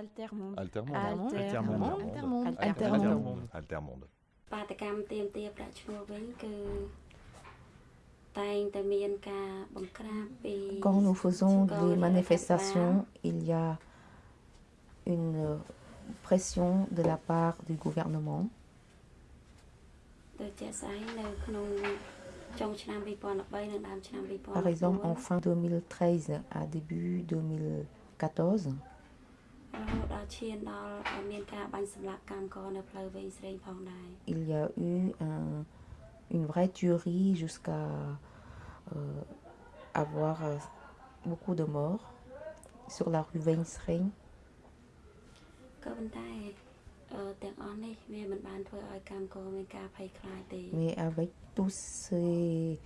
Altermonde. Altermonde. Altermonde. Altermonde. Altermonde. Altermonde. Altermonde. បាតកម្មទៀមទាប្រាក់ឈ្នួលវិញគឺតែងតែមានការបង្ក្រាបពី Quand nous faisons Quand des on a manifestations, il y a une euh, pression de la part du gouvernement. ដូចជាស្អីនៅក្នុងចុងឆ្នាំ2013និងដើមឆ្នាំ2014 Par exemple, en fin 2013 à début 2014, រហូតដល់ ឈានដល់ឲ្យមានការបាញ់សម្លាប់កម្មករនៅផ្លូវវែងស្រេងផងដែរ il y a eu un- une vraie tuerie jusqu'à euh, avoir euh, beaucoup de morts sur la rue Weinstring. ក៏ប៉ុន្តែអឺទាំងអស់នេះវាមិនបានធ្វើឲ្យកម្មករមានការភ័យខ្លាចទេ Mais avec toutes ces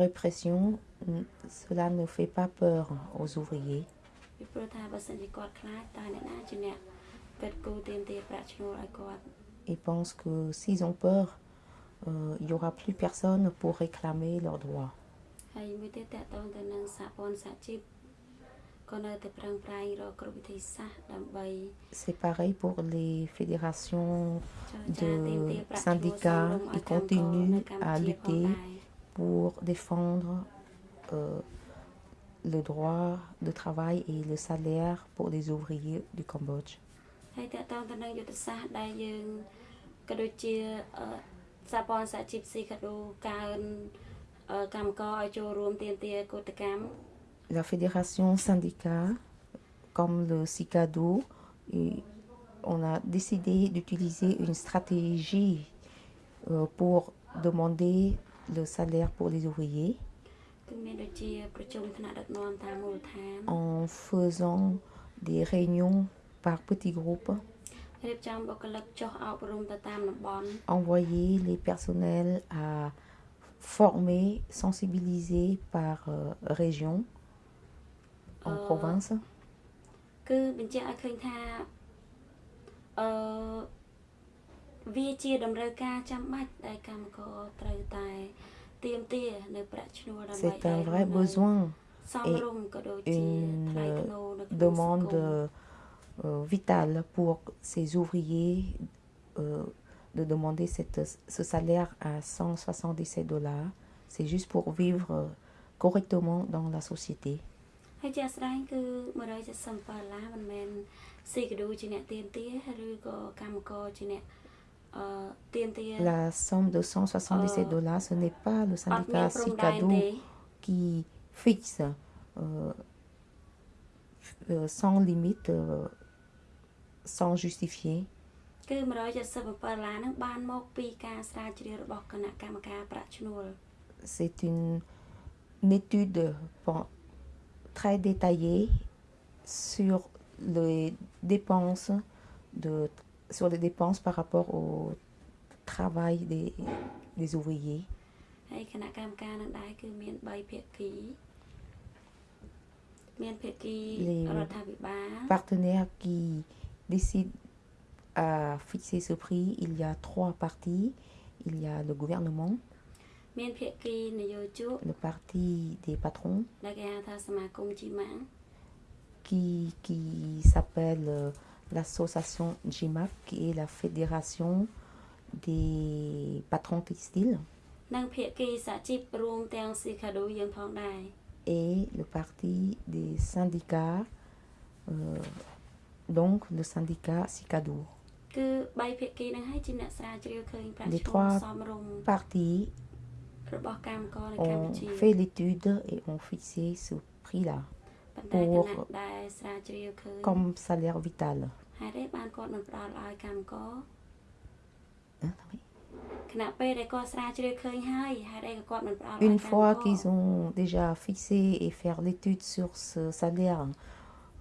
répressions, n- cela ne fait pas peur aux ouvriers. ពីព្រោះថាបើសិនជាគាត់ខ្លាចតើអ្នកណាជាអ្នកកិត្តគូទៀមទាប្រាក់ឈ្នួលឲ្យគាត់ Ils pensent que s'ils ont peur, euh, il n'y aura plus personne pour réclamer leurs droits. ហើយមួយទៀតតកតងទៅនឹងសហព័ន្ធសហជីពក៏នៅតែប្រឹងប្រែងរកគ្រប់វិធីសាស្ត្រដើម្បី C'est pareil pour les fédérations ចរចាទាមទារ de ប្រាក់ឈ្នួលសម syndicats. រម្យឲ្យ Ils កម្មករនៅ continuent កម្ à ពុជាផង lutter ដែរ pour défendre euh, le droit de travail et le salaire pour les ouvriers du Cambodge. ហើយតកតងទៅនឹងយុទ្ធសាស្ត្រដែលយើងក៏ដូចជាអឺសហព័ន្ធសហជីពស៊ីកាដូកើនអឺកម្មករឲ្យចូលរួមទាមទារកោតកម្ម La fédération syndicat, comme le CICADO, et on a décidé d'utiliser une stratégie euh, pour demander le salaire pour les ouvriers en faisant des réunions par petits groupes, envoyer les personnels à former, sensibiliser par euh, région, en euh, province. C'est un vrai besoin et une demande vitale pour ces ouvriers euh, de demander ce salaire à 177 dollars. C'est juste pour vivre correctement dans la société. La somme de 177 dollars, ce n'est pas le syndicat Cicado qui fixe euh, euh, sans limite, euh, sans justifier. C'est une, étude très détaillée sur les dépenses de sur les dépenses par rapport au travail des, des ouvriers. Les partenaires qui décident à fixer ce prix, il y a trois parties. Il y a le gouvernement, le parti des patrons, qui, qui s'appelle euh, l'association JIMAC, qui est la Fédération des patrons textiles. Et le parti des syndicats, euh, donc le syndicat Sicadour. Les trois partis ont fait l'étude et ont fixé ce prix-là pour comme salaire vital. Une fois qu'ils ont déjà fixé et faire l'étude sur ce salaire,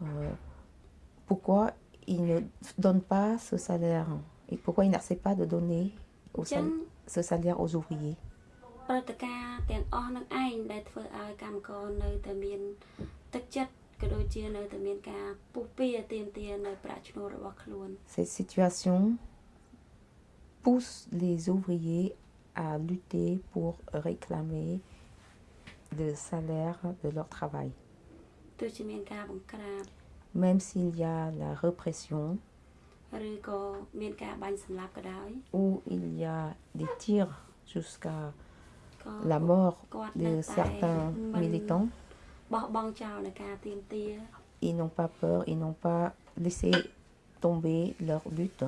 euh, pourquoi ils ne donnent pas ce salaire et pourquoi ils n'acceptent pas de donner ce salaire aux ouvriers? Cette situation pousse les ouvriers à lutter pour réclamer le salaire de leur travail. Même s'il y a la répression ou il y a des tirs jusqu'à la mort de certains militants, ils n'ont pas peur, ils n'ont pas laissé tomber leur but.